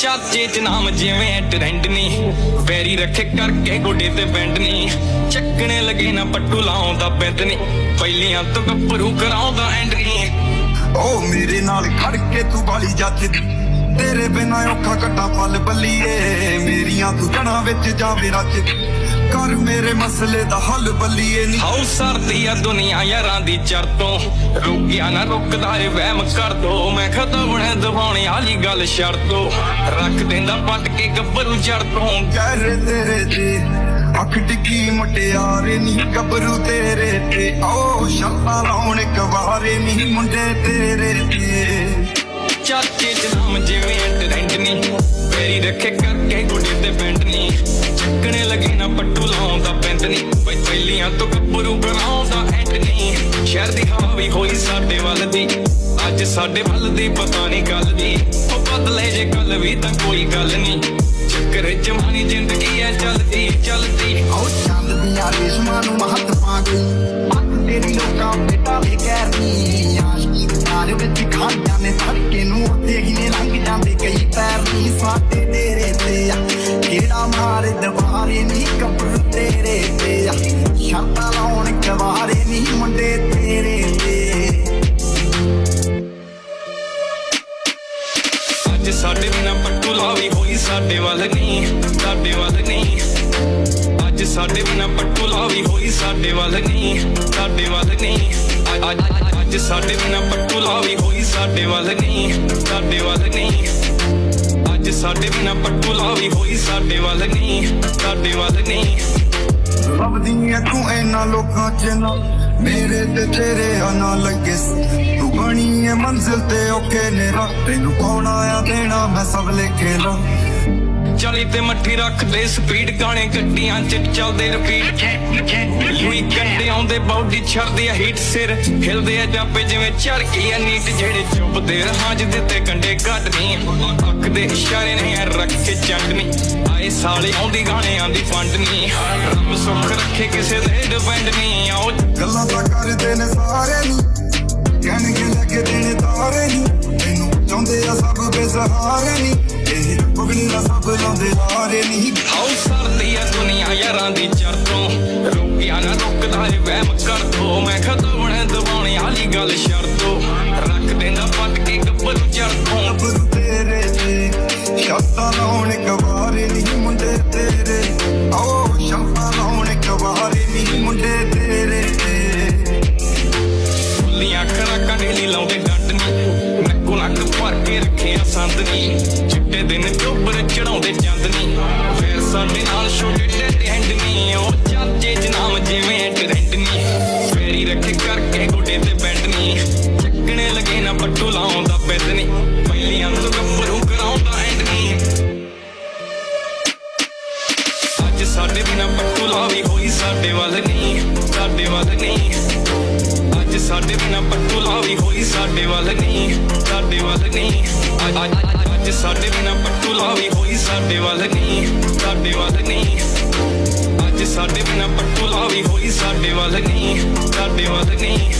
ਚਾਚੇ ਚ ਨਾਮ ਜਿਵੇਂ ਟ੍ਰੈਂਡ ਨਹੀਂ ਪੈਰੀ ਰੱਖੇ ਕਰਕੇ ਗੋਡੇ ਤੇ ਬੈਂਡ ਨਹੀਂ ਚੱਕਣੇ ਲੱਗੇ ਨਾ ਪੱਟੂ ਲਾਉਂਦਾ ਬੈਂਦ ਨਹੀਂ ਪਹਿਲੀਆਂ ਤੋਂ ਗੱਭਰੂ ਕਰਾਉਂਦਾ ਐਂਡ ਨਹੀਂ ਓ ਮੇਰੇ ਨਾਲ ਖੜ ਕੇ ਤੂੰ ਬਾਲੀ ਜੱਜਦੀ ਤੇਰੇ ਬਿਨਾ ਔਖਾ ਕੱਟਾ ਪਲ ਬੱਲੀਏ। ਮੇਰੀਆਂ ਤੂੰ ਜਣਾ ਵਿੱਚ ਜਾਵੇ ਰੱਜ ਕਰ ਮੇਰੇ ਮਸਲੇ ਦਾ ਹੱਲ ਬੱਲੀਏ। ਨੀ ਹਾਉ ਸਰਦੀ ਆ ਦੁਨੀਆ ਯਾਰਾਂ ਦੀ ਚਰ ਤੋਂ ਰੁਕਿਆ ਨਾ ਰੁਕਦਾ ਏ ਵਹਿਮ ਕਰ ਦੋ। ਮੈਂ ਖਤਵਣੇ ਦਵਾਉਣੇ ਵਾਲੀ ਗੱਲ ਸ਼ਰਤੋ। ਰੱਖ ਦਿੰਦਾ ਪੱਟ ਕੇ ਗੱਭਰੂ ਜੜ ਤੋਂ ਕਹਿ ਤੇਰੇ ਤੇ ਅੱਖ ਟਿੱਕੀ ਮੁਟਿਆਰੇ ਨੀ। ਗੱਭਰੂ ਤੇਰੇ ਤੇ। ਓ ਸ਼ਾਲਾ ਲਾਉਣ ਕਵਾਰੇ ਨੀ। ਮੁੰਡੇ ਤੇਰੇ ਤੇ। ਚਾਚੇ ਚ ਨਾਮ ਜਿਵੇਂ ਟ੍ਰੈਂਡ ਨਹੀਂ ਪੈਰੀ ਰੱਖੇ ਕਰਕੇ ਗੋਡੇ ਤੇ ਬੈਂਡ ਨਹੀਂ ਚੱਕਣੇ ਲੱਗੇ ਨਾ ਪੱਟੂ ਲਾਉਂਦਾ ਪੈਂਦ ਨਹੀਂ ਬਈ ਪਹਿਲੀਆਂ ਤੋਂ ਗੱਭਰੂ ਬਣਾਉਂਦਾ ਐਂਡ ਨਹੀਂ ਸ਼ਹਿਰ ਦੀ ਹਵਾ ਹੋਈ ਸਾਡੇ ਵੱਲ ਦੀ। ਅੱਜ ਸਾਡੇ ਵੱਲ ਦੀ ਪਤਾ ਨਹੀਂ ਗੱਲ ਦੀ। ਉਹ ਬਦਲੇ ਜੇ ਕੱਲ ਵੀ ਤਾਂ ਕੋਈ ਗੱਲ ਨਹੀਂ। ਚੱਕਰ ਜਮਾਨੀ ਜ਼ਿੰਦਗੀ ਐ, ਚੱਲਦੀ ਚੱਲਦੀ। ਓ ਚੰਦ ਦੀਆਂ ਰੇਸ਼ਮਾਂ ਨੂੰ ਮਹੱਤ ਪਾ ਗਈ ਅੱਖ ਤੇਰੀ ਲੋਕਾਂ ਬੇਟਾ ਵੇ ਕਹਿਰਨੀ ਮਾਰੇ ਦਵਾਰੇ ਨਹੀਂ ਕੱਪੜ ਤੇਰੇ ਤੇ ਆ ਸ਼ਰਤਾਂ ਲਾਉਣ ਕਵਾਰੇ ਨਹੀਂ ਮੁੰਡੇ ਤੇਰੇ ਤੇ ਅੱਜ ਸਾਡੇ ਬਿਨਾ ਪੱਟੂ ਲਾਵੀ ਹੋਈ ਸਾਡੇ ਵੱਲ ਨਹੀਂ ਸਾਡੇ ਵੱਲ ਨਹੀਂ ਅੱਜ ਸਾਡੇ ਬਿਨਾ ਪੱਟੂ ਲਾਵੀ ਹੋਈ ਸਾਡੇ ਵੱਲ ਨਹੀਂ ਸਾਡੇ ਵੱਲ ਨਹੀਂ ਅੱਜ- ਅੱਜ- ਅੱਜ ਸਾਡੇ ਬਿਨਾ ਪੱਟੂ ਲਾਵੀ ਹੋਈ ਸਾਡੇ ਵੱਲ ਨਹੀਂ ਸਾਡੇ ਵੱਲ ਨਹੀਂ ਅੱਜ ਸਾਡੇ ਬਿਨਾ ਪੱਟੂ ਲਾਵੀ ਹੋਈ ਸਾਡੇ ਵੱਲ ਨਹੀਂ, ਸਾਡੇ ਵੱਲ ਨਹੀਂ। ਲੱਭਦੀਆਂ ਤੂੰ ਇਹਨਾਂ ਲੋਕਾਂ ਚ ਨਾ, ਮੇਰੇ ਤੇ ਤੇਰੇ ਆ ਲੱਗੇ ਤੂੰ ਬਣੀ ਐ ਮੰਜ਼ਿਲ ਤੇ ਓਕੇ ਨੇ ਰਾਹ ਤੈਨੂੰ ਕੌਣ ਆਇਆ ਦੇਣਾ ਮੈਂ ਸਭ ਲਿਖੇ ਲਾ ਚਾਲੀ ਤੇ ਮੱਠੀ ਰੱਖਦੇ ਸਪੀਡ ਗਾਣੇ ਗੱਡੀਆਂ ਚ ਚੱਲਦੇ ਰਿਪੀਟ ਯੂਈ ਕੰਡੇ ਆਉਂਦੇ, ਬਾਡੀ ਛੱਡਦੇ ਆ ਹੀਟ ਸਿਰ। ਹਿਲਦੇ ਆ ਜਾਪੇ ਜਿਵੇਂ ਚੜ ਗਈ ਆ ਨੀਟ ਜਿਹੜੇ ਚੁੱਪਦੇ ਰਹਾਂ ਜਿਹਦੇ ਤੇ ਕੰਡੇ ਕੱਢਨੀ ਅੱਖ ਦੇ ਇਸ਼ਾਰੇ ਨੇ ਯਾਰ ਰੱਖ ਕੇ ਚੰਡਨੀ ਆਏ ਸਾਲੇ ਆਉਂਦੀ ਗਾਣਿਆਂ ਦੀ ਫੰਡ ਨਹੀਂ ਰੱਬ ਸੁੱਖ ਰੱਖੇ ਕਿਸੇ ਦੇ ਡਿਪੈਂਡ ਨਹੀਂ ਆਓ ਗੱਲਾਂ ਤਾਂ ਕਰਦੇ ਨੇ ਸਾਰੇ ਨੀ। ਕਹਿਣਗੇ ਲੈ ਕੇ ਦੇਣੇ ਤਾਰੇ ਨੀ। ਤੈਨੂੰ ਚਾਹੁੰਦੇ ਆ ਸਭ ਬੇਸਹਾਰੇ ਨੀ ਇਹ ਪਗੜੀ ਸਭ ਲਾਉਂਦੇ ਹਾਰੇ ਨੀ ਹਾਉ ਸਰਦੀ ਆ ਦੁਨੀਆ ਯਾਰਾਂ ਦੀ ਚਰਤੋਂ। ਰੋਕਿਆ ਨਾ ਰੁਕਦਾ ਏ ਵਹਿਮ ਕਰ ਦੋ ਮੈਂ ਖਤਵਣੇ ਦਵਾਉਣੇ ਵਾਲੀ ਗੱਲ ਸ਼ਰਤੋ। ਰੱਖ ਦਿੰਦਾ ਪੱਟ ਕੇ ਗੱਭਰੂ ਜੜ ਰੱਖਿਆ ਸੰਦ ਚਿੱਟੇ ਦਿਨ ਚੋਬਰ ਚੜਾਉਂਦੇ ਚੰਦ ਨੀ। ਫੇਰ ਸਾਡੇ ਨਾਲ ਛੋਟੇ ਟੇਡੇ ਹੈਂਡ ਨੀ। ਉਹ ਚਾਚੇ ਚ ਜਿਵੇਂ ਟ੍ਰੈਂਡ ਨੀ। ਫੇਰੀ ਰੱਖੇ ਕਰਕੇ ਗੋਡੇ ਤੇ ਬੈਂਡ ਨੀ। ਚੱਕਣੇ ਲੱਗੇ ਨਾ ਪੱਟੂ ਲਾਉਂਦਾ ਪੈਦ ਨੀ। ਪਹਿਲੀਆਂ ਤੋਂ ਗੱਭਰੂ ਕਰਾਉਂਦਾ ਐਂਡ ਨੀ। ਅੱਜ ਸਾਡੇ ਬਿਨਾ ਪੱਟੂ ਲਾਵੀ ਹੋਈ ਸਾਡੇ ਵੱਲ ਨਹੀਂ ਸਾਡੇ ਵੱਲ ਨਹੀਂ ਅੱਜ ਸਾਡੇ ਬਿਨਾ ਪੱਟੂ ਲਾਵੀ ਹੋਈ ਸਾਡੇ ਵੱਲ ਨਹੀਂ ਸਾਡੇ ਵੱਲ ਨਹੀਂ ਅੱਜ ਸਾਡੇ ਬਿਨਾ ਪੱਟੂ ਲਾਵੀ ਹੋਈ, ਸਾਡੇ ਵੱਲ ਨਹੀਂ ਸਾਡੇ ਵੱਲ ਨਹੀਂ ਅੱਜ ਸਾਡੇ ਬਿਨਾ ਪੱਟੂ ਲਾਵੀ ਹੋਈ ਸਾਡੇ ਵੱਲ ਨਹੀਂ, ਸਾਡੇ ਵੱਲ ਨਹੀਂ।